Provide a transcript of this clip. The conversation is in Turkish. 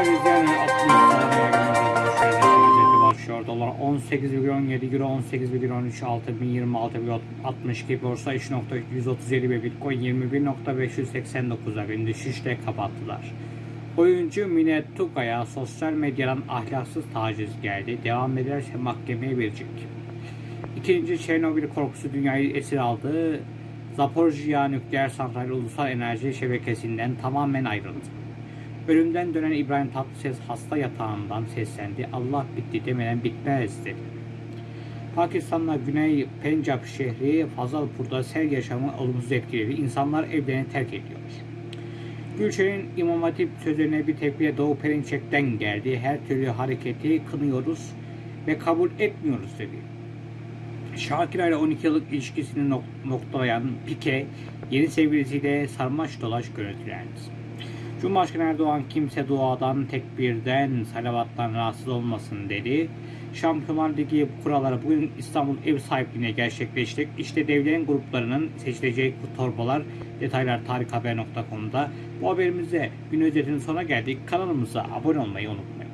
Rize'nin 60 liraya özeti başlıyor. Dolar 18,17 Euro 18,13 altın 1026,62 borsa 3.137 ve Bitcoin 21.589'a gün düşüşle kapattılar. Oyuncu Mine Tugay'a sosyal medyadan ahlaksız taciz geldi. Devam ederse mahkemeye verecek. İkinci Çernobil korkusu dünyayı esir aldı. Zaporijya nükleer santrali ulusal enerji şebekesinden tamamen ayrıldı. Ölümden dönen İbrahim Tatlıses hasta yatağından seslendi. Allah bitti demeden bitmez dedi. Pakistan'la Güney Pencap şehri Fazalpur'da sel yaşamı olumsuz etkiledi. İnsanlar evlerini terk ediyor. Gülşen'in İmam Hatip sözlerine bir tepkiye Doğu Perinçek'ten geldi. Her türlü hareketi kınıyoruz ve kabul etmiyoruz dedi. Şakira ile 12 yıllık ilişkisini nok- noktalayan Pike, yeni sevgilisiyle sarmaş dolaş görüntülendi. Cumhurbaşkanı Erdoğan kimse duadan, tekbirden, salavattan rahatsız olmasın dedi. Şampiyonlar Ligi kuralları bugün İstanbul ev sahipliğine gerçekleşecek. İşte devletin gruplarının seçileceği torbalar detaylar tarikhaber.com'da. Bu haberimizde gün özetinin sonuna geldik. Kanalımıza abone olmayı unutmayın.